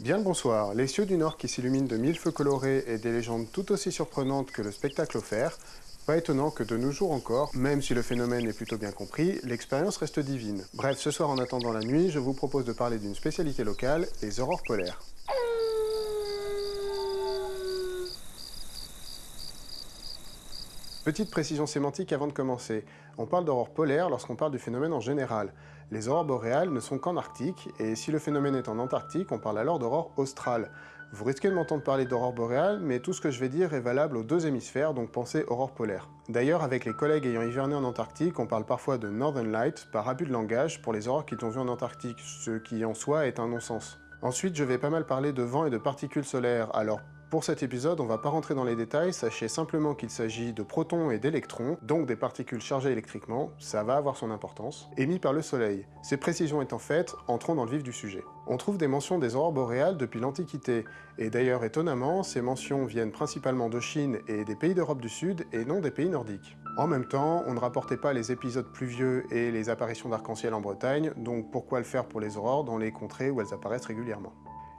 Bien le bonsoir, les cieux du Nord qui s'illuminent de mille feux colorés et des légendes tout aussi surprenantes que le spectacle offert, pas étonnant que de nos jours encore, même si le phénomène est plutôt bien compris, l'expérience reste divine. Bref, ce soir en attendant la nuit, je vous propose de parler d'une spécialité locale, les aurores polaires. Petite précision sémantique avant de commencer. On parle d'aurore polaire lorsqu'on parle du phénomène en général. Les aurores boréales ne sont qu'en Arctique, et si le phénomène est en Antarctique, on parle alors d'aurore australe. Vous risquez de m'entendre parler d'aurore boréale, mais tout ce que je vais dire est valable aux deux hémisphères, donc pensez aurore polaire. D'ailleurs, avec les collègues ayant hiverné en Antarctique, on parle parfois de Northern Light par abus de langage pour les aurores qu'ils ont vues en Antarctique, ce qui en soi est un non-sens. Ensuite, je vais pas mal parler de vent et de particules solaires, alors pour cet épisode, on va pas rentrer dans les détails, sachez simplement qu'il s'agit de protons et d'électrons, donc des particules chargées électriquement, ça va avoir son importance, émis par le Soleil. Ces précisions étant faites, entrons dans le vif du sujet. On trouve des mentions des aurores boréales depuis l'Antiquité, et d'ailleurs étonnamment, ces mentions viennent principalement de Chine et des pays d'Europe du Sud, et non des pays nordiques. En même temps, on ne rapportait pas les épisodes pluvieux et les apparitions d'arc-en-ciel en Bretagne, donc pourquoi le faire pour les aurores dans les contrées où elles apparaissent régulièrement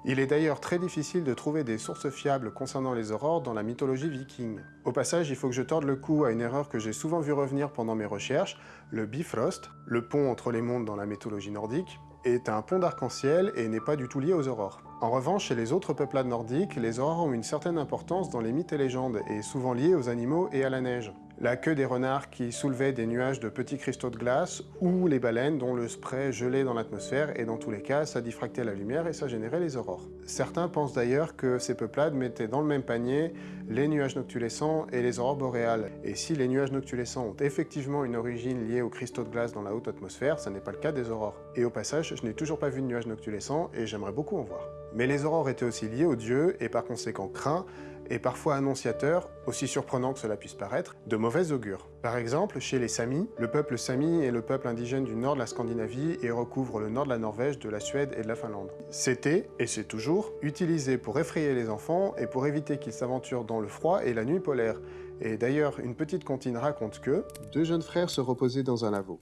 il est d'ailleurs très difficile de trouver des sources fiables concernant les aurores dans la mythologie viking. Au passage, il faut que je torde le cou à une erreur que j'ai souvent vu revenir pendant mes recherches, le Bifrost, le pont entre les mondes dans la mythologie nordique, est un pont d'arc-en-ciel et n'est pas du tout lié aux aurores. En revanche, chez les autres peuplades nordiques, les aurores ont une certaine importance dans les mythes et légendes, et souvent liées aux animaux et à la neige la queue des renards qui soulevaient des nuages de petits cristaux de glace, ou les baleines dont le spray gelait dans l'atmosphère, et dans tous les cas, ça diffractait la lumière et ça générait les aurores. Certains pensent d'ailleurs que ces peuplades mettaient dans le même panier les nuages noctulescents et les aurores boréales. Et si les nuages noctulescents ont effectivement une origine liée aux cristaux de glace dans la haute atmosphère, ça n'est pas le cas des aurores. Et au passage, je n'ai toujours pas vu de nuages noctulescents et j'aimerais beaucoup en voir. Mais les aurores étaient aussi liées aux dieux et par conséquent craints, et parfois annonciateur, aussi surprenant que cela puisse paraître, de mauvais augure. Par exemple, chez les Samis, le peuple Sami est le peuple indigène du nord de la Scandinavie et recouvre le nord de la Norvège, de la Suède et de la Finlande. C'était, et c'est toujours, utilisé pour effrayer les enfants et pour éviter qu'ils s'aventurent dans le froid et la nuit polaire. Et d'ailleurs, une petite comptine raconte que deux jeunes frères se reposaient dans un laveau.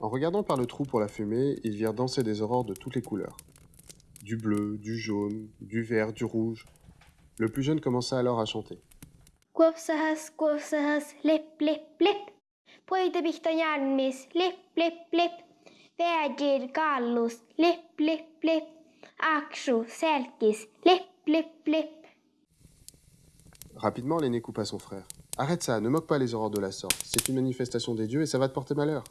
En regardant par le trou pour la fumée, ils virent danser des aurores de toutes les couleurs. Du bleu, du jaune, du vert, du rouge, le plus jeune commença alors à chanter. Rapidement, l'aîné coupa son frère. Arrête ça, ne moque pas les aurores de la sorte. C'est une manifestation des dieux et ça va te porter malheur.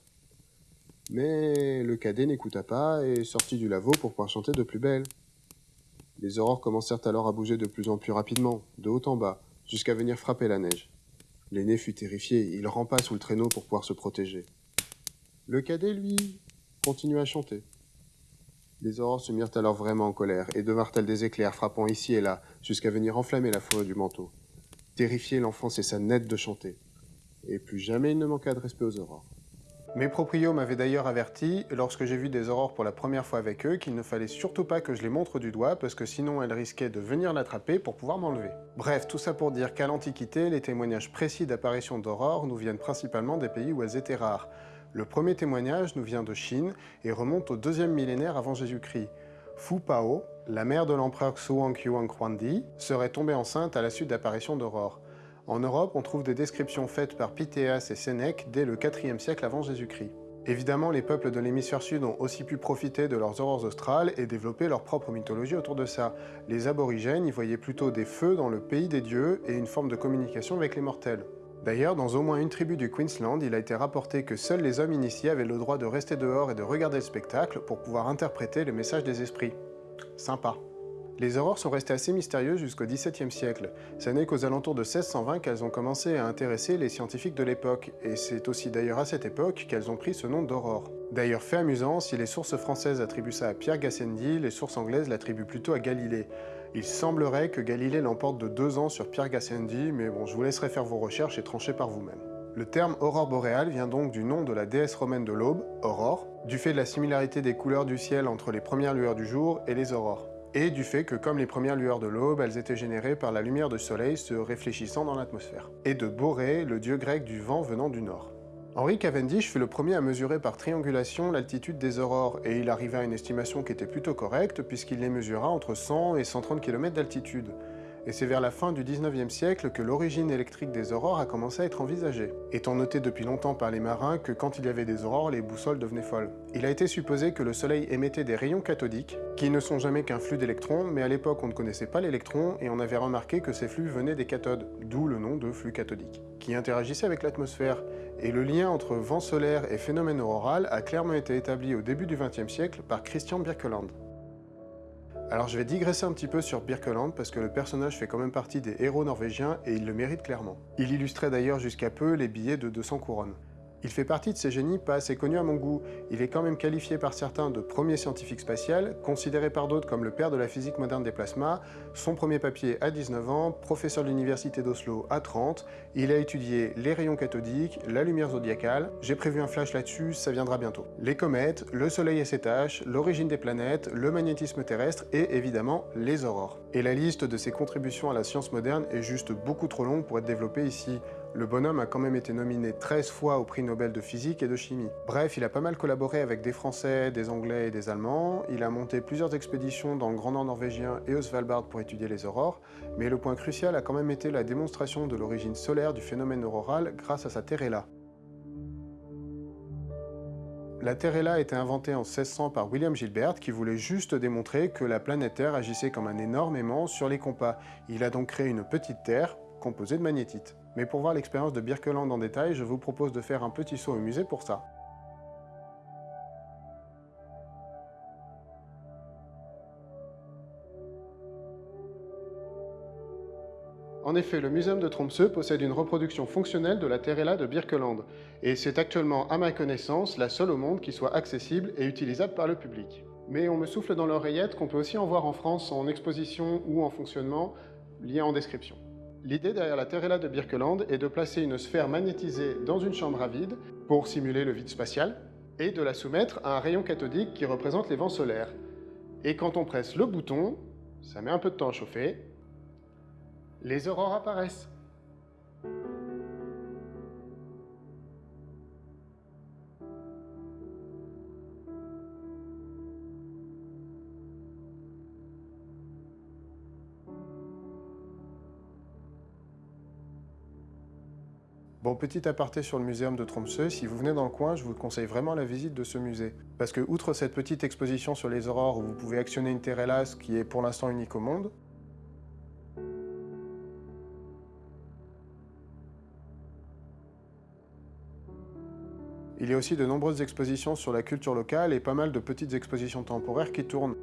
Mais le cadet n'écouta pas et sortit du laveau pour pouvoir chanter de plus belle. Les aurores commencèrent alors à bouger de plus en plus rapidement, de haut en bas, jusqu'à venir frapper la neige. L'aîné fut terrifié, il rampa sous le traîneau pour pouvoir se protéger. Le cadet, lui, continua à chanter. Les aurores se mirent alors vraiment en colère, et devinrent elles des éclairs frappant ici et là, jusqu'à venir enflammer la forêt du manteau. Terrifié, l'enfant cessa net de chanter. Et plus jamais il ne manqua de respect aux aurores. Mes proprios m'avaient d'ailleurs averti, lorsque j'ai vu des aurores pour la première fois avec eux, qu'il ne fallait surtout pas que je les montre du doigt, parce que sinon elles risquaient de venir l'attraper pour pouvoir m'enlever. Bref, tout ça pour dire qu'à l'Antiquité, les témoignages précis d'apparition d'aurores nous viennent principalement des pays où elles étaient rares. Le premier témoignage nous vient de Chine et remonte au deuxième millénaire avant Jésus-Christ. Fu Pao, la mère de l'empereur Xuan Yuan Huangdi, serait tombée enceinte à la suite d'apparitions d'aurores. En Europe, on trouve des descriptions faites par Pythéas et Sénèque dès le IVe siècle avant Jésus-Christ. Évidemment, les peuples de l'hémisphère sud ont aussi pu profiter de leurs aurores australes et développer leur propre mythologie autour de ça. Les aborigènes y voyaient plutôt des feux dans le pays des dieux et une forme de communication avec les mortels. D'ailleurs, dans au moins une tribu du Queensland, il a été rapporté que seuls les hommes initiés avaient le droit de rester dehors et de regarder le spectacle pour pouvoir interpréter les messages des esprits. Sympa. Les aurores sont restées assez mystérieuses jusqu'au XVIIe siècle. Ce n'est qu'aux alentours de 1620 qu'elles ont commencé à intéresser les scientifiques de l'époque, et c'est aussi d'ailleurs à cette époque qu'elles ont pris ce nom d'aurore. D'ailleurs, fait amusant, si les sources françaises attribuent ça à Pierre Gassendi, les sources anglaises l'attribuent plutôt à Galilée. Il semblerait que Galilée l'emporte de deux ans sur Pierre Gassendi, mais bon, je vous laisserai faire vos recherches et trancher par vous-même. Le terme aurore boréale vient donc du nom de la déesse romaine de l'aube, Aurore, du fait de la similarité des couleurs du ciel entre les premières lueurs du jour et les aurores et du fait que comme les premières lueurs de l'aube, elles étaient générées par la lumière du soleil se réfléchissant dans l'atmosphère, et de Boré, le dieu grec du vent venant du nord. Henri Cavendish fut le premier à mesurer par triangulation l'altitude des aurores, et il arriva à une estimation qui était plutôt correcte, puisqu'il les mesura entre 100 et 130 km d'altitude et c'est vers la fin du 19e siècle que l'origine électrique des aurores a commencé à être envisagée, étant noté depuis longtemps par les marins que quand il y avait des aurores, les boussoles devenaient folles. Il a été supposé que le Soleil émettait des rayons cathodiques, qui ne sont jamais qu'un flux d'électrons, mais à l'époque on ne connaissait pas l'électron et on avait remarqué que ces flux venaient des cathodes, d'où le nom de flux cathodique, qui interagissaient avec l'atmosphère, et le lien entre vent solaire et phénomène auroral a clairement été établi au début du XXe siècle par Christian Birkeland. Alors je vais digresser un petit peu sur Birkeland parce que le personnage fait quand même partie des héros norvégiens et il le mérite clairement. Il illustrait d'ailleurs jusqu'à peu les billets de 200 couronnes. Il fait partie de ces génies pas assez connus à mon goût. Il est quand même qualifié par certains de premier scientifique spatial, considéré par d'autres comme le père de la physique moderne des plasmas, son premier papier à 19 ans, professeur de l'université d'Oslo à 30, il a étudié les rayons cathodiques, la lumière zodiacale, j'ai prévu un flash là-dessus, ça viendra bientôt. Les comètes, le soleil et ses tâches, l'origine des planètes, le magnétisme terrestre et évidemment les aurores. Et la liste de ses contributions à la science moderne est juste beaucoup trop longue pour être développée ici. Le bonhomme a quand même été nominé 13 fois au prix Nobel de physique et de chimie. Bref, il a pas mal collaboré avec des Français, des Anglais et des Allemands, il a monté plusieurs expéditions dans le Grand Nord norvégien et au Svalbard pour étudier les aurores, mais le point crucial a quand même été la démonstration de l'origine solaire du phénomène auroral grâce à sa Terrella. La Terrella a été inventée en 1600 par William Gilbert qui voulait juste démontrer que la planète Terre agissait comme un énorme aimant sur les compas. Il a donc créé une petite Terre composée de magnétite. Mais pour voir l'expérience de Birkeland en détail, je vous propose de faire un petit saut au musée pour ça. En effet, le Muséum de Tromsø possède une reproduction fonctionnelle de la Terrella de Birkeland, et c'est actuellement, à ma connaissance, la seule au monde qui soit accessible et utilisable par le public. Mais on me souffle dans l'oreillette qu'on peut aussi en voir en France en exposition ou en fonctionnement, lien en description. L'idée derrière la Terrella de Birkeland est de placer une sphère magnétisée dans une chambre à vide pour simuler le vide spatial et de la soumettre à un rayon cathodique qui représente les vents solaires. Et quand on presse le bouton, ça met un peu de temps à chauffer, les aurores apparaissent. Petit aparté sur le muséum de Tromsø, si vous venez dans le coin, je vous conseille vraiment la visite de ce musée. Parce que, outre cette petite exposition sur les aurores où vous pouvez actionner une Terrellas qui est pour l'instant unique au monde, il y a aussi de nombreuses expositions sur la culture locale et pas mal de petites expositions temporaires qui tournent.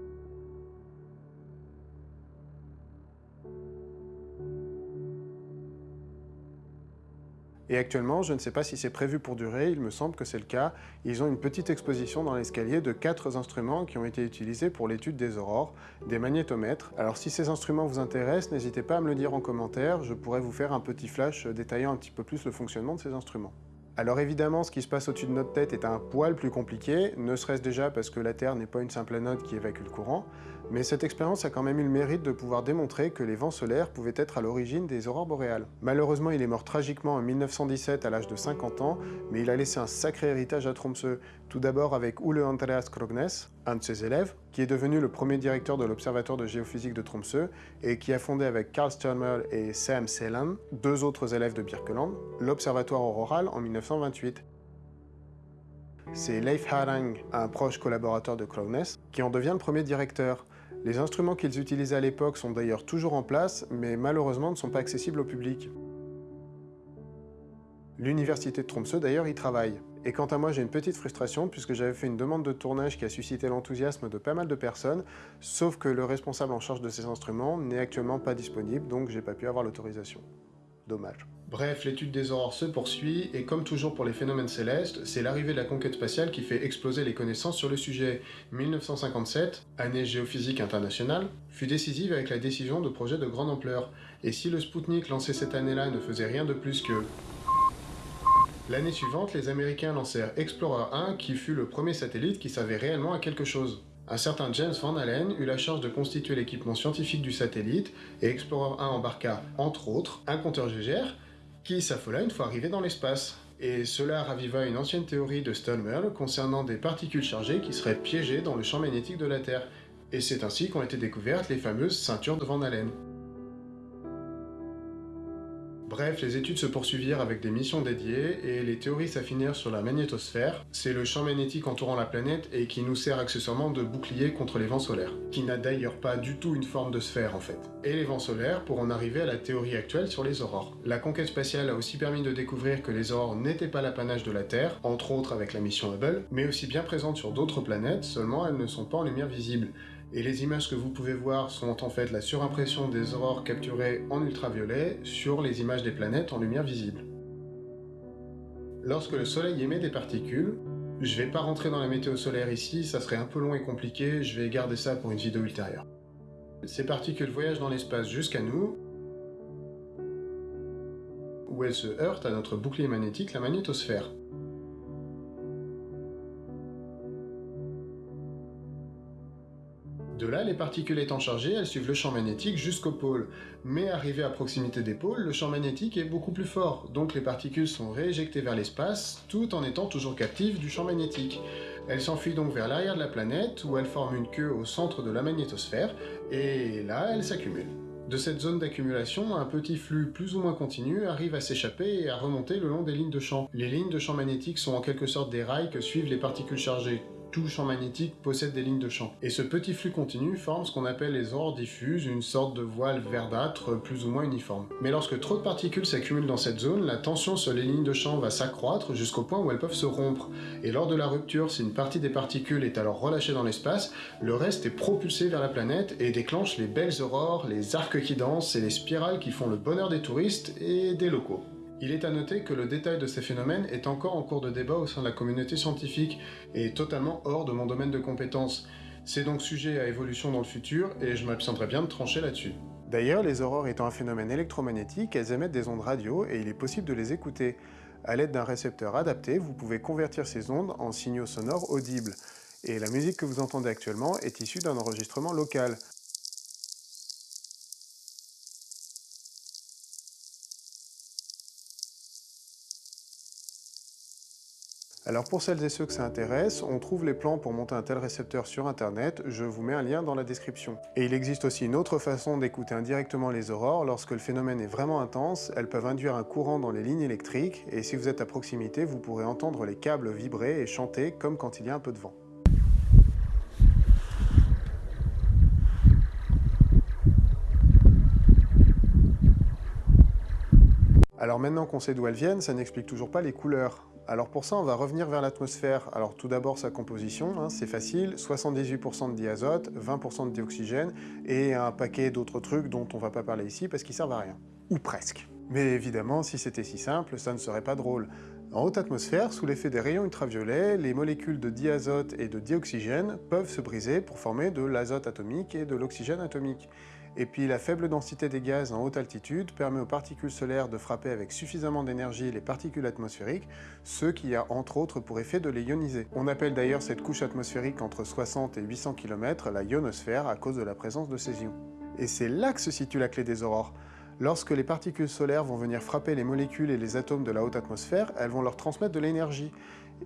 Et actuellement, je ne sais pas si c'est prévu pour durer, il me semble que c'est le cas. Ils ont une petite exposition dans l'escalier de quatre instruments qui ont été utilisés pour l'étude des aurores, des magnétomètres. Alors si ces instruments vous intéressent, n'hésitez pas à me le dire en commentaire, je pourrais vous faire un petit flash détaillant un petit peu plus le fonctionnement de ces instruments. Alors évidemment, ce qui se passe au-dessus de notre tête est un poil plus compliqué, ne serait-ce déjà parce que la Terre n'est pas une simple anode qui évacue le courant, mais cette expérience a quand même eu le mérite de pouvoir démontrer que les vents solaires pouvaient être à l'origine des aurores boréales. Malheureusement, il est mort tragiquement en 1917 à l'âge de 50 ans, mais il a laissé un sacré héritage à Tromsø, tout d'abord avec Ole Andreas Krognes, un de ses élèves, qui est devenu le premier directeur de l'Observatoire de géophysique de Tromsø et qui a fondé avec Carl Stürmer et Sam Selan, deux autres élèves de Birkeland, l'Observatoire auroral en 1928 c'est Leif Harang, un proche collaborateur de Krognes, qui en devient le premier directeur. Les instruments qu'ils utilisaient à l'époque sont d'ailleurs toujours en place, mais malheureusement ne sont pas accessibles au public. L'université de Tromsø d'ailleurs y travaille. Et quant à moi, j'ai une petite frustration puisque j'avais fait une demande de tournage qui a suscité l'enthousiasme de pas mal de personnes, sauf que le responsable en charge de ces instruments n'est actuellement pas disponible, donc j'ai pas pu avoir l'autorisation. Dommage. Bref, l'étude des aurores se poursuit, et comme toujours pour les phénomènes célestes, c'est l'arrivée de la conquête spatiale qui fait exploser les connaissances sur le sujet. 1957, année géophysique internationale, fut décisive avec la décision de projets de grande ampleur. Et si le Sputnik lancé cette année-là ne faisait rien de plus que... L'année suivante, les Américains lancèrent Explorer 1, qui fut le premier satellite qui savait réellement à quelque chose. Un certain James Van Allen eut la charge de constituer l'équipement scientifique du satellite, et Explorer 1 embarqua, entre autres, un compteur GGR, qui s'affola une fois arrivé dans l'espace. Et cela raviva une ancienne théorie de Stallmerl concernant des particules chargées qui seraient piégées dans le champ magnétique de la Terre. Et c'est ainsi qu'ont été découvertes les fameuses ceintures de Van Allen. Bref, les études se poursuivirent avec des missions dédiées et les théories s'affinèrent sur la magnétosphère. C'est le champ magnétique entourant la planète et qui nous sert accessoirement de bouclier contre les vents solaires, qui n'a d'ailleurs pas du tout une forme de sphère en fait. Et les vents solaires pour en arriver à la théorie actuelle sur les aurores. La conquête spatiale a aussi permis de découvrir que les aurores n'étaient pas l'apanage de la Terre, entre autres avec la mission Hubble, mais aussi bien présentes sur d'autres planètes, seulement elles ne sont pas en lumière visible et les images que vous pouvez voir sont en fait la surimpression des aurores capturées en ultraviolet sur les images des planètes en lumière visible. Lorsque le soleil émet des particules, je vais pas rentrer dans la météo solaire ici, ça serait un peu long et compliqué, je vais garder ça pour une vidéo ultérieure. Ces particules voyagent dans l'espace jusqu'à nous, où elles se heurtent à notre bouclier magnétique, la magnétosphère. De là, les particules étant chargées, elles suivent le champ magnétique jusqu'au pôle. Mais arrivées à proximité des pôles, le champ magnétique est beaucoup plus fort, donc les particules sont rééjectées vers l'espace, tout en étant toujours captives du champ magnétique. Elles s'enfuient donc vers l'arrière de la planète, où elles forment une queue au centre de la magnétosphère, et là, elles s'accumulent. De cette zone d'accumulation, un petit flux plus ou moins continu arrive à s'échapper et à remonter le long des lignes de champ. Les lignes de champ magnétique sont en quelque sorte des rails que suivent les particules chargées, tout champ magnétique possède des lignes de champ. Et ce petit flux continu forme ce qu'on appelle les aurores diffuses, une sorte de voile verdâtre plus ou moins uniforme. Mais lorsque trop de particules s'accumulent dans cette zone, la tension sur les lignes de champ va s'accroître jusqu'au point où elles peuvent se rompre. Et lors de la rupture, si une partie des particules est alors relâchée dans l'espace, le reste est propulsé vers la planète et déclenche les belles aurores, les arcs qui dansent et les spirales qui font le bonheur des touristes et des locaux. Il est à noter que le détail de ces phénomènes est encore en cours de débat au sein de la communauté scientifique et totalement hors de mon domaine de compétences. C'est donc sujet à évolution dans le futur et je m'abstiendrai bien de trancher là-dessus. D'ailleurs, les aurores étant un phénomène électromagnétique, elles émettent des ondes radio et il est possible de les écouter. À l'aide d'un récepteur adapté, vous pouvez convertir ces ondes en signaux sonores audibles. Et la musique que vous entendez actuellement est issue d'un enregistrement local. Alors pour celles et ceux que ça intéresse, on trouve les plans pour monter un tel récepteur sur internet, je vous mets un lien dans la description. Et il existe aussi une autre façon d'écouter indirectement les aurores, lorsque le phénomène est vraiment intense, elles peuvent induire un courant dans les lignes électriques, et si vous êtes à proximité, vous pourrez entendre les câbles vibrer et chanter comme quand il y a un peu de vent. Alors maintenant qu'on sait d'où elles viennent, ça n'explique toujours pas les couleurs. Alors pour ça, on va revenir vers l'atmosphère. Alors tout d'abord sa composition, hein, c'est facile, 78% de diazote, 20% de dioxygène et un paquet d'autres trucs dont on va pas parler ici parce qu'ils servent à rien. Ou presque. Mais évidemment, si c'était si simple, ça ne serait pas drôle. En haute atmosphère, sous l'effet des rayons ultraviolets, les molécules de diazote et de dioxygène peuvent se briser pour former de l'azote atomique et de l'oxygène atomique. Et puis la faible densité des gaz en haute altitude permet aux particules solaires de frapper avec suffisamment d'énergie les particules atmosphériques, ce qui a entre autres pour effet de les ioniser. On appelle d'ailleurs cette couche atmosphérique entre 60 et 800 km la ionosphère à cause de la présence de ces ions. Et c'est là que se situe la clé des aurores. Lorsque les particules solaires vont venir frapper les molécules et les atomes de la haute atmosphère, elles vont leur transmettre de l'énergie.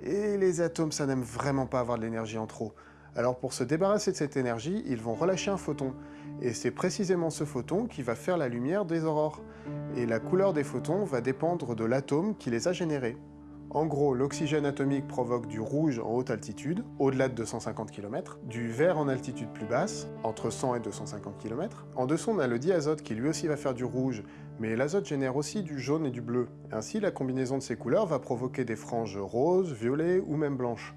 Et les atomes, ça n'aime vraiment pas avoir de l'énergie en trop. Alors pour se débarrasser de cette énergie, ils vont relâcher un photon. Et c'est précisément ce photon qui va faire la lumière des aurores. Et la couleur des photons va dépendre de l'atome qui les a générés. En gros, l'oxygène atomique provoque du rouge en haute altitude, au-delà de 250 km, du vert en altitude plus basse, entre 100 et 250 km. En dessous, on a le diazote qui lui aussi va faire du rouge, mais l'azote génère aussi du jaune et du bleu. Ainsi, la combinaison de ces couleurs va provoquer des franges roses, violets ou même blanches.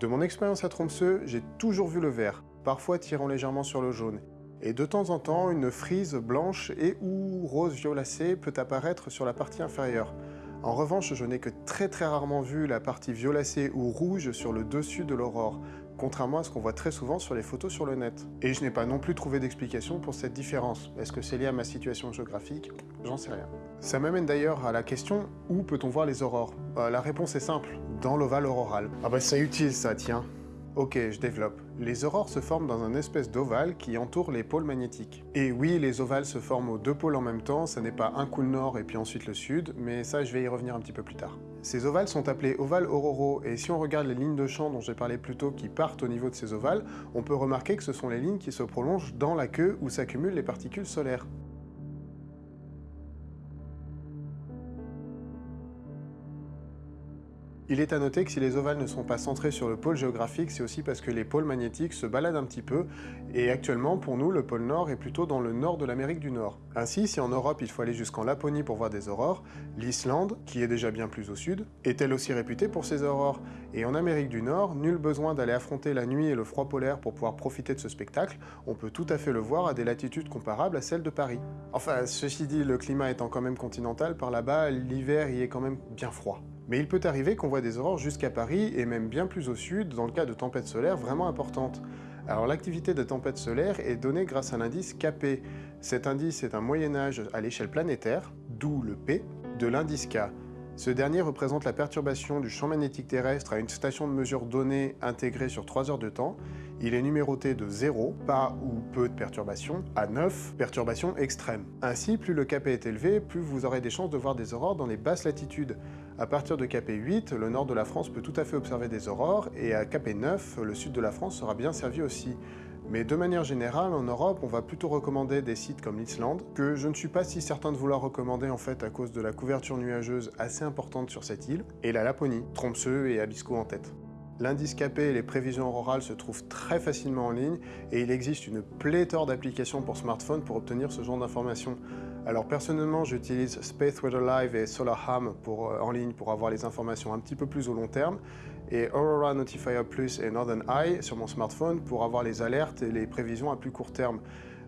De mon expérience à Tromsø, j'ai toujours vu le vert, parfois tirant légèrement sur le jaune. Et de temps en temps, une frise blanche et ou rose violacée peut apparaître sur la partie inférieure. En revanche, je n'ai que très très rarement vu la partie violacée ou rouge sur le dessus de l'aurore, contrairement à ce qu'on voit très souvent sur les photos sur le net. Et je n'ai pas non plus trouvé d'explication pour cette différence. Est-ce que c'est lié à ma situation géographique? J'en sais rien. Ça m'amène d'ailleurs à la question « Où peut-on voir les aurores? Euh, La réponse est simple, dans l'ovale auroral. Ah bah c'est utile ça, tiens Ok, je développe. Les aurores se forment dans un espèce d'ovale qui entoure les pôles magnétiques. Et oui, les ovales se forment aux deux pôles en même temps, ce n'est pas un coup le nord et puis ensuite le sud, mais ça je vais y revenir un petit peu plus tard. Ces ovales sont appelés ovales auroraux, et si on regarde les lignes de champ dont j'ai parlé plus tôt qui partent au niveau de ces ovales, on peut remarquer que ce sont les lignes qui se prolongent dans la queue où s'accumulent les particules solaires. Il est à noter que si les ovales ne sont pas centrés sur le pôle géographique, c'est aussi parce que les pôles magnétiques se baladent un petit peu, et actuellement, pour nous, le pôle Nord est plutôt dans le nord de l'Amérique du Nord. Ainsi, si en Europe il faut aller jusqu'en Laponie pour voir des aurores, l'Islande, qui est déjà bien plus au sud, est elle aussi réputée pour ses aurores? Et en Amérique du Nord, nul besoin d'aller affronter la nuit et le froid polaire pour pouvoir profiter de ce spectacle, on peut tout à fait le voir à des latitudes comparables à celles de Paris. Enfin, ceci dit, le climat étant quand même continental, par là-bas, l'hiver y est quand même bien froid. Mais il peut arriver qu'on voit des aurores jusqu'à Paris, et même bien plus au sud, dans le cas de tempêtes solaires vraiment importantes. Alors l'activité de tempêtes solaires est donnée grâce à l'indice KP. Cet indice est un moyen-âge à l'échelle planétaire, d'où le P, de l'indice K. Ce dernier représente la perturbation du champ magnétique terrestre à une station de mesure donnée intégrée sur 3 heures de temps. Il est numéroté de 0, pas ou peu de perturbations, à 9, perturbations extrêmes. Ainsi, plus le KP est élevé, plus vous aurez des chances de voir des aurores dans les basses latitudes. À partir de KP 8, le nord de la France peut tout à fait observer des aurores, et à KP 9, le sud de la France sera bien servi aussi. Mais de manière générale, en Europe, on va plutôt recommander des sites comme l'Islande, que je ne suis pas si certain de vouloir recommander en fait à cause de la couverture nuageuse assez importante sur cette île, et la Laponie, Tromsø et Abisko en tête. L'indice KP et les prévisions aurorales se trouvent très facilement en ligne et il existe une pléthore d'applications pour smartphone pour obtenir ce genre d'informations. Alors personnellement, j'utilise Space Weather Live et SolarHam euh, en ligne pour avoir les informations un petit peu plus au long terme et Aurora Notifier Plus et Northern Eye sur mon smartphone pour avoir les alertes et les prévisions à plus court terme.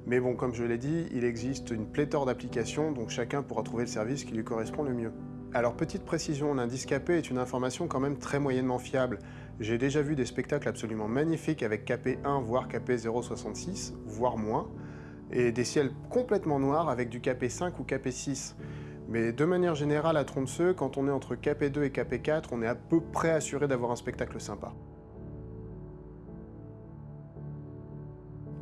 Mais bon, comme je l'ai dit, il existe une pléthore d'applications, donc chacun pourra trouver le service qui lui correspond le mieux. Alors petite précision, l'indice KP est une information quand même très moyennement fiable. J'ai déjà vu des spectacles absolument magnifiques avec KP1 voire KP066, voire moins, et des ciels complètement noirs avec du KP5 ou KP6. Mais de manière générale, à Tromsø, quand on est entre KP2 et KP4, on est à peu près assuré d'avoir un spectacle sympa.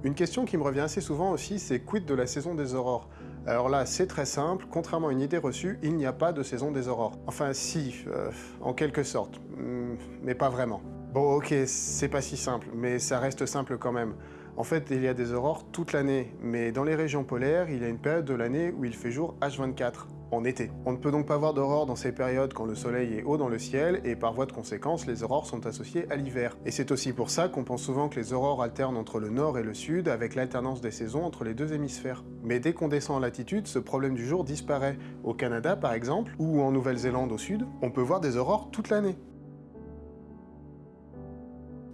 Une question qui me revient assez souvent aussi, c'est quid de la saison des aurores? Alors là, c'est très simple, contrairement à une idée reçue, il n'y a pas de saison des aurores. Enfin si, euh, en quelque sorte, hmm, mais pas vraiment. Bon ok, c'est pas si simple, mais ça reste simple quand même. En fait, il y a des aurores toute l'année, mais dans les régions polaires, il y a une période de l'année où il fait jour H24 en été. On ne peut donc pas voir d'aurore dans ces périodes quand le soleil est haut dans le ciel, et par voie de conséquence, les aurores sont associées à l'hiver. Et c'est aussi pour ça qu'on pense souvent que les aurores alternent entre le nord et le sud, avec l'alternance des saisons entre les deux hémisphères. Mais dès qu'on descend en latitude, ce problème du jour disparaît. Au Canada, par exemple, ou en Nouvelle-Zélande au sud, on peut voir des aurores toute l'année.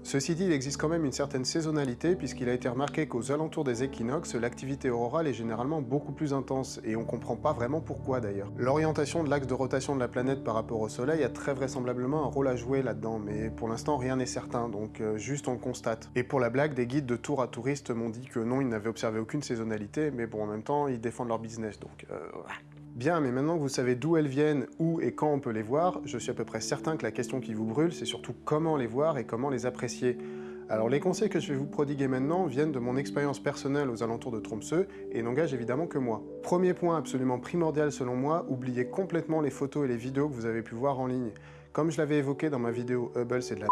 Ceci dit, il existe quand même une certaine saisonnalité puisqu'il a été remarqué qu'aux alentours des équinoxes, l'activité aurorale est généralement beaucoup plus intense, et on comprend pas vraiment pourquoi d'ailleurs. L'orientation de l'axe de rotation de la planète par rapport au Soleil a très vraisemblablement un rôle à jouer là-dedans, mais pour l'instant rien n'est certain, donc euh, juste on le constate. Et pour la blague, des guides de tour à touristes m'ont dit que non, ils n'avaient observé aucune saisonnalité, mais bon, en même temps, ils défendent leur business, donc... Euh, Bien, mais maintenant que vous savez d'où elles viennent, où et quand on peut les voir, je suis à peu près certain que la question qui vous brûle, c'est surtout comment les voir et comment les apprécier. Alors les conseils que je vais vous prodiguer maintenant viennent de mon expérience personnelle aux alentours de Tromsø et n'engagent évidemment que moi. Premier point absolument primordial selon moi, oubliez complètement les photos et les vidéos que vous avez pu voir en ligne. Comme je l'avais évoqué dans ma vidéo Hubble c'est de la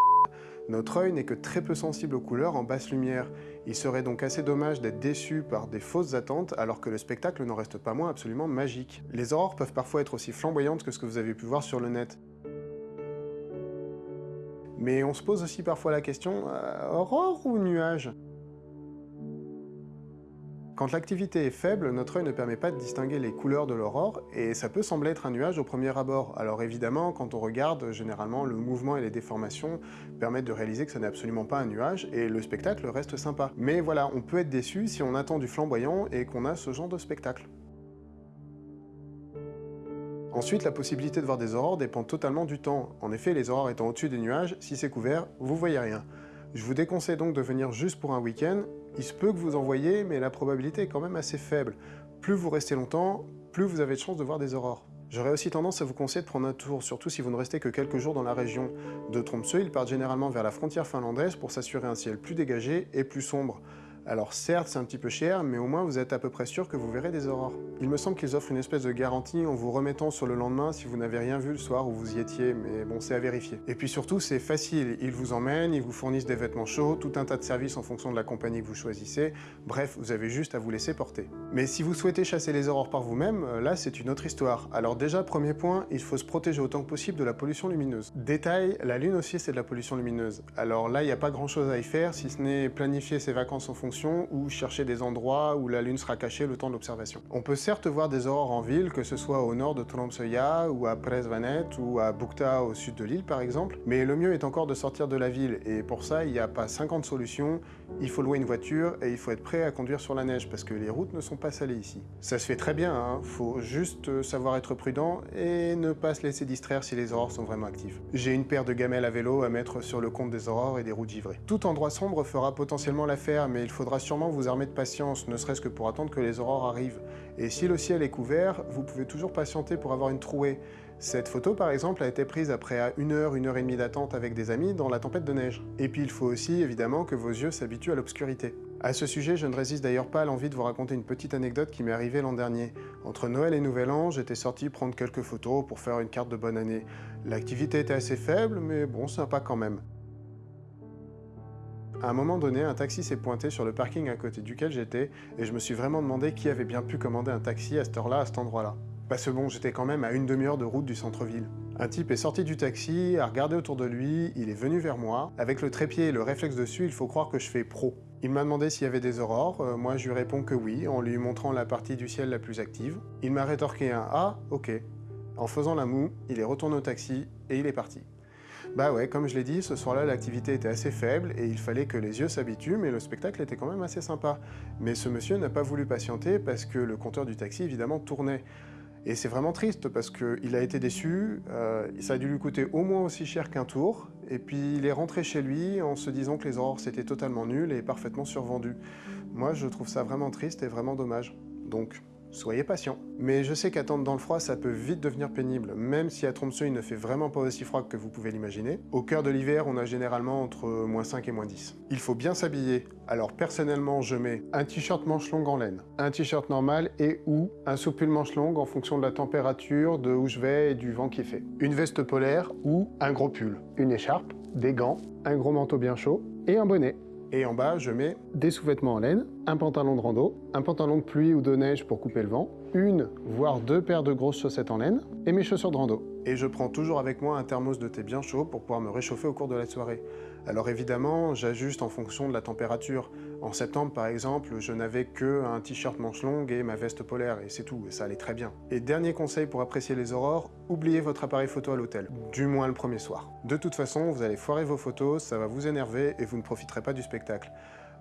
notre œil n'est que très peu sensible aux couleurs en basse lumière. Il serait donc assez dommage d'être déçu par des fausses attentes alors que le spectacle n'en reste pas moins absolument magique. Les aurores peuvent parfois être aussi flamboyantes que ce que vous avez pu voir sur le net. Mais on se pose aussi parfois la question, euh, aurore ou nuage? Quand l'activité est faible, notre œil ne permet pas de distinguer les couleurs de l'aurore, et ça peut sembler être un nuage au premier abord. Alors évidemment, quand on regarde, généralement, le mouvement et les déformations permettent de réaliser que ça n'est absolument pas un nuage, et le spectacle reste sympa. Mais voilà, on peut être déçu si on attend du flamboyant et qu'on a ce genre de spectacle. Ensuite, la possibilité de voir des aurores dépend totalement du temps. En effet, les aurores étant au-dessus des nuages, si c'est couvert, vous voyez rien. Je vous déconseille donc de venir juste pour un week-end. Il se peut que vous en voyez, mais la probabilité est quand même assez faible. Plus vous restez longtemps, plus vous avez de chances de voir des aurores. J'aurais aussi tendance à vous conseiller de prendre un tour, surtout si vous ne restez que quelques jours dans la région. De Tromsø, ils partent généralement vers la frontière finlandaise pour s'assurer un ciel plus dégagé et plus sombre. Alors certes, c'est un petit peu cher, mais au moins vous êtes à peu près sûr que vous verrez des aurores. Il me semble qu'ils offrent une espèce de garantie en vous remettant sur le lendemain si vous n'avez rien vu le soir où vous y étiez, mais bon, c'est à vérifier. Et puis surtout, c'est facile, ils vous emmènent, ils vous fournissent des vêtements chauds, tout un tas de services en fonction de la compagnie que vous choisissez, bref, vous avez juste à vous laisser porter. Mais si vous souhaitez chasser les aurores par vous-même, euh, là c'est une autre histoire. Alors déjà, premier point, il faut se protéger autant que possible de la pollution lumineuse. Détail, la Lune aussi c'est de la pollution lumineuse. Alors là, il n'y a pas grand chose à y faire, si ce n'est planifier ses vacances en fonction ou chercher des endroits où la Lune sera cachée le temps de l'observation. On peut certes voir des aurores en ville, que ce soit au nord de Tromsøya ou à Presvanet ou à Bukta au sud de l'île par exemple, mais le mieux est encore de sortir de la ville et pour ça il n'y a pas 50 solutions, il faut louer une voiture et il faut être prêt à conduire sur la neige parce que les routes ne sont pas salées ici. Ça se fait très bien, hein faut juste savoir être prudent et ne pas se laisser distraire si les aurores sont vraiment actives. J'ai une paire de gamelles à vélo à mettre sur le compte des aurores et des routes givrées. Tout endroit sombre fera potentiellement l'affaire mais il faudra sûrement vous armer de patience, ne serait-ce que pour attendre que les aurores arrivent. Et si le ciel est couvert, vous pouvez toujours patienter pour avoir une trouée. Cette photo, par exemple, a été prise après une heure, une heure et demie d'attente avec des amis dans la tempête de neige. Et puis il faut aussi, évidemment, que vos yeux s'habituent à l'obscurité. À ce sujet, je ne résiste d'ailleurs pas à l'envie de vous raconter une petite anecdote qui m'est arrivée l'an dernier. Entre Noël et Nouvel An, j'étais sorti prendre quelques photos pour faire une carte de bonne année. L'activité était assez faible, mais bon, sympa quand même. À un moment donné, un taxi s'est pointé sur le parking à côté duquel j'étais, et je me suis vraiment demandé qui avait bien pu commander un taxi à cette heure-là, à cet endroit-là. Parce que bon, j'étais quand même à une demi-heure de route du centre-ville. Un type est sorti du taxi, a regardé autour de lui, il est venu vers moi. Avec le trépied et le réflexe dessus, il faut croire que je fais pro. Il m'a demandé s'il y avait des aurores, euh, moi je lui réponds que oui, en lui montrant la partie du ciel la plus active. Il m'a rétorqué un « Ah, ok ». En faisant la moue, il est retourné au taxi et il est parti. Bah ouais, comme je l'ai dit, ce soir-là, l'activité était assez faible et il fallait que les yeux s'habituent, mais le spectacle était quand même assez sympa. Mais ce monsieur n'a pas voulu patienter parce que le compteur du taxi, évidemment, tournait. Et c'est vraiment triste parce qu'il a été déçu, euh, ça a dû lui coûter au moins aussi cher qu'un tour, et puis il est rentré chez lui en se disant que les aurores c'était totalement nul et parfaitement survendu. Moi je trouve ça vraiment triste et vraiment dommage. Donc Soyez patient. Mais je sais qu'attendre dans le froid, ça peut vite devenir pénible, même si à Tromsø, il ne fait vraiment pas aussi froid que vous pouvez l'imaginer. Au cœur de l'hiver, on a généralement entre moins 5 et moins 10. Il faut bien s'habiller. Alors personnellement, je mets un t-shirt manche longue en laine, un t-shirt normal et ou un soupule manche longue en fonction de la température, de où je vais et du vent qui fait. Une veste polaire ou un gros pull, une écharpe, des gants, un gros manteau bien chaud et un bonnet. Et en bas, je mets des sous-vêtements en laine, un pantalon de rando, un pantalon de pluie ou de neige pour couper le vent, une, voire deux paires de grosses chaussettes en laine, et mes chaussures de rando. Et je prends toujours avec moi un thermos de thé bien chaud pour pouvoir me réchauffer au cours de la soirée. Alors évidemment, j'ajuste en fonction de la température. En septembre, par exemple, je n'avais que un t-shirt manche longue et ma veste polaire, et c'est tout, et ça allait très bien. Et dernier conseil pour apprécier les aurores, oubliez votre appareil photo à l'hôtel, du moins le premier soir. De toute façon, vous allez foirer vos photos, ça va vous énerver et vous ne profiterez pas du spectacle.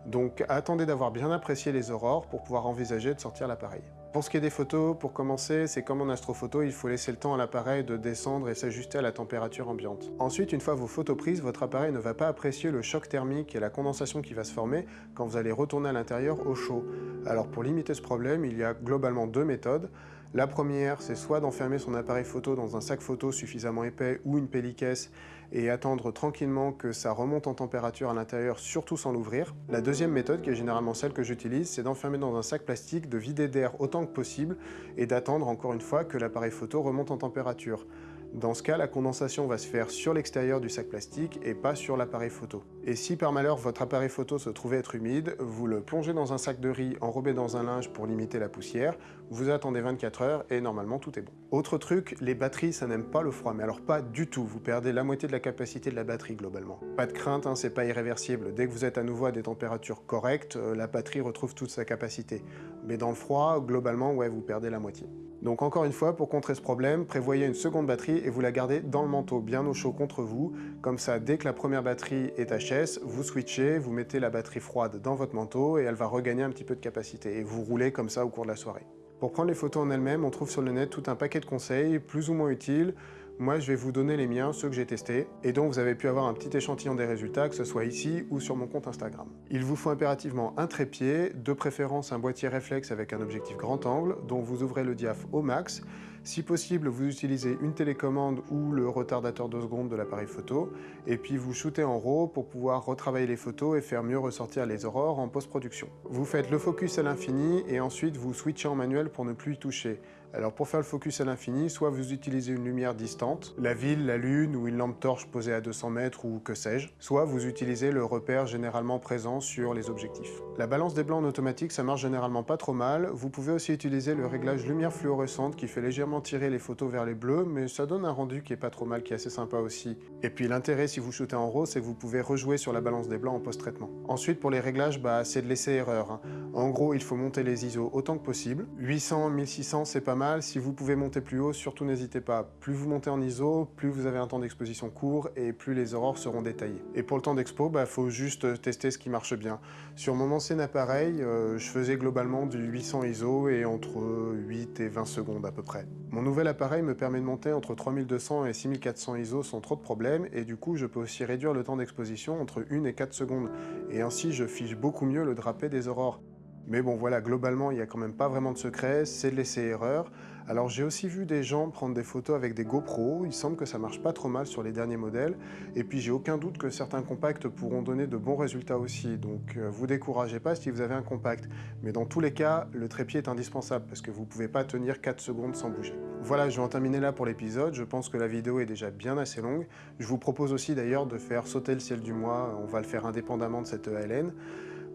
Donc attendez d'avoir bien apprécié les aurores pour pouvoir envisager de sortir l'appareil. Pour ce qui est des photos, pour commencer, c'est comme en astrophoto, il faut laisser le temps à l'appareil de descendre et s'ajuster à la température ambiante. Ensuite, une fois vos photos prises, votre appareil ne va pas apprécier le choc thermique et la condensation qui va se former quand vous allez retourner à l'intérieur au chaud. Alors pour limiter ce problème, il y a globalement deux méthodes. La première, c'est soit d'enfermer son appareil photo dans un sac photo suffisamment épais ou une pellicaisse et attendre tranquillement que ça remonte en température à l'intérieur, surtout sans l'ouvrir. La deuxième méthode, qui est généralement celle que j'utilise, c'est d'enfermer dans un sac plastique, de vider d'air autant que possible et d'attendre encore une fois que l'appareil photo remonte en température. Dans ce cas, la condensation va se faire sur l'extérieur du sac plastique et pas sur l'appareil photo. Et si par malheur votre appareil photo se trouvait être humide, vous le plongez dans un sac de riz enrobé dans un linge pour limiter la poussière, vous attendez 24 heures et normalement tout est bon. Autre truc, les batteries ça n'aime pas le froid, mais alors pas du tout, vous perdez la moitié de la capacité de la batterie globalement. Pas de crainte, hein, c'est pas irréversible, dès que vous êtes à nouveau à des températures correctes, euh, la batterie retrouve toute sa capacité. Mais dans le froid, globalement, ouais, vous perdez la moitié. Donc encore une fois, pour contrer ce problème, prévoyez une seconde batterie et vous la gardez dans le manteau, bien au chaud contre vous. Comme ça, dès que la première batterie est HS, vous switchez, vous mettez la batterie froide dans votre manteau et elle va regagner un petit peu de capacité. Et vous roulez comme ça au cours de la soirée. Pour prendre les photos en elles-mêmes, on trouve sur le net tout un paquet de conseils, plus ou moins utiles. Moi, je vais vous donner les miens, ceux que j'ai testés, et dont vous avez pu avoir un petit échantillon des résultats, que ce soit ici ou sur mon compte Instagram. Il vous faut impérativement un trépied, de préférence un boîtier réflexe avec un objectif grand angle, dont vous ouvrez le diaph au max, si possible, vous utilisez une télécommande ou le retardateur de seconde de l'appareil photo, et puis vous shootez en RAW pour pouvoir retravailler les photos et faire mieux ressortir les aurores en post-production. Vous faites le focus à l'infini et ensuite vous switchez en manuel pour ne plus y toucher. Alors pour faire le focus à l'infini, soit vous utilisez une lumière distante, la ville, la lune ou une lampe torche posée à 200 mètres ou que sais-je, soit vous utilisez le repère généralement présent sur les objectifs. La balance des blancs en automatique, ça marche généralement pas trop mal. Vous pouvez aussi utiliser le réglage lumière fluorescente qui fait légèrement tirer les photos vers les bleus, mais ça donne un rendu qui est pas trop mal, qui est assez sympa aussi. Et puis l'intérêt si vous shootez en RAW, c'est que vous pouvez rejouer sur la balance des blancs en post-traitement. Ensuite pour les réglages, bah, c'est de laisser erreur. Hein. En gros, il faut monter les ISO autant que possible. 800, 1600, c'est pas mal. Si vous pouvez monter plus haut, surtout n'hésitez pas. Plus vous montez en ISO, plus vous avez un temps d'exposition court et plus les aurores seront détaillées. Et pour le temps d'expo, il bah, faut juste tester ce qui marche bien. Sur mon ancien appareil, euh, je faisais globalement du 800 ISO et entre 8 et 20 secondes à peu près. Mon nouvel appareil me permet de monter entre 3200 et 6400 ISO sans trop de problèmes et du coup je peux aussi réduire le temps d'exposition entre 1 et 4 secondes et ainsi je fiche beaucoup mieux le drapé des aurores. Mais bon voilà, globalement, il n'y a quand même pas vraiment de secret, c'est de laisser erreur. Alors j'ai aussi vu des gens prendre des photos avec des GoPro, il semble que ça marche pas trop mal sur les derniers modèles, et puis j'ai aucun doute que certains compacts pourront donner de bons résultats aussi, donc euh, vous découragez pas si vous avez un compact. Mais dans tous les cas, le trépied est indispensable, parce que vous pouvez pas tenir 4 secondes sans bouger. Voilà, je vais en terminer là pour l'épisode, je pense que la vidéo est déjà bien assez longue. Je vous propose aussi d'ailleurs de faire sauter le ciel du mois, on va le faire indépendamment de cette ELN.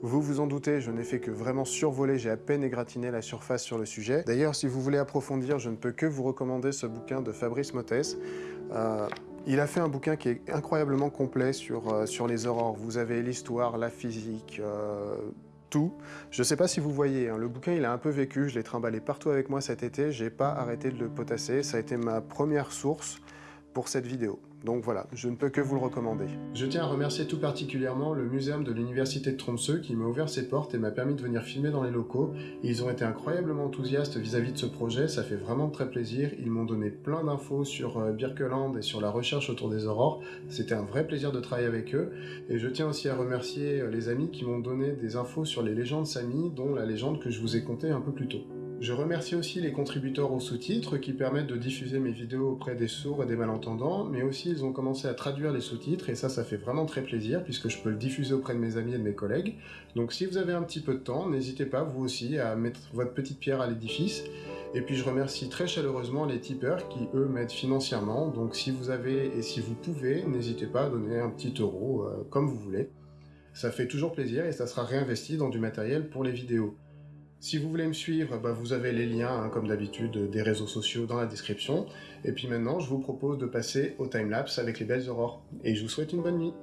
Vous vous en doutez, je n'ai fait que vraiment survoler, j'ai à peine égratigné la surface sur le sujet. D'ailleurs, si vous voulez approfondir, je ne peux que vous recommander ce bouquin de Fabrice Mottes. Euh, il a fait un bouquin qui est incroyablement complet sur, euh, sur les aurores. Vous avez l'histoire, la physique, euh, tout. Je ne sais pas si vous voyez, hein, le bouquin il a un peu vécu, je l'ai trimballé partout avec moi cet été, j'ai pas arrêté de le potasser, ça a été ma première source pour cette vidéo. Donc voilà, je ne peux que vous le recommander. Je tiens à remercier tout particulièrement le muséum de l'université de Tromsø qui m'a ouvert ses portes et m'a permis de venir filmer dans les locaux. Ils ont été incroyablement enthousiastes vis-à-vis de ce projet, ça fait vraiment très plaisir. Ils m'ont donné plein d'infos sur euh, Birkeland et sur la recherche autour des aurores. C'était un vrai plaisir de travailler avec eux. Et je tiens aussi à remercier euh, les amis qui m'ont donné des infos sur les légendes Sami, dont la légende que je vous ai contée un peu plus tôt. Je remercie aussi les contributeurs aux sous-titres qui permettent de diffuser mes vidéos auprès des sourds et des malentendants, mais aussi ils ont commencé à traduire les sous-titres et ça, ça fait vraiment très plaisir puisque je peux le diffuser auprès de mes amis et de mes collègues. Donc si vous avez un petit peu de temps, n'hésitez pas vous aussi à mettre votre petite pierre à l'édifice. Et puis je remercie très chaleureusement les tipeurs qui eux m'aident financièrement, donc si vous avez et si vous pouvez, n'hésitez pas à donner un petit euro euh, comme vous voulez. Ça fait toujours plaisir et ça sera réinvesti dans du matériel pour les vidéos. Si vous voulez me suivre, bah, vous avez les liens, hein, comme d'habitude, des réseaux sociaux dans la description. Et puis maintenant, je vous propose de passer au timelapse avec les belles aurores. Et je vous souhaite une bonne nuit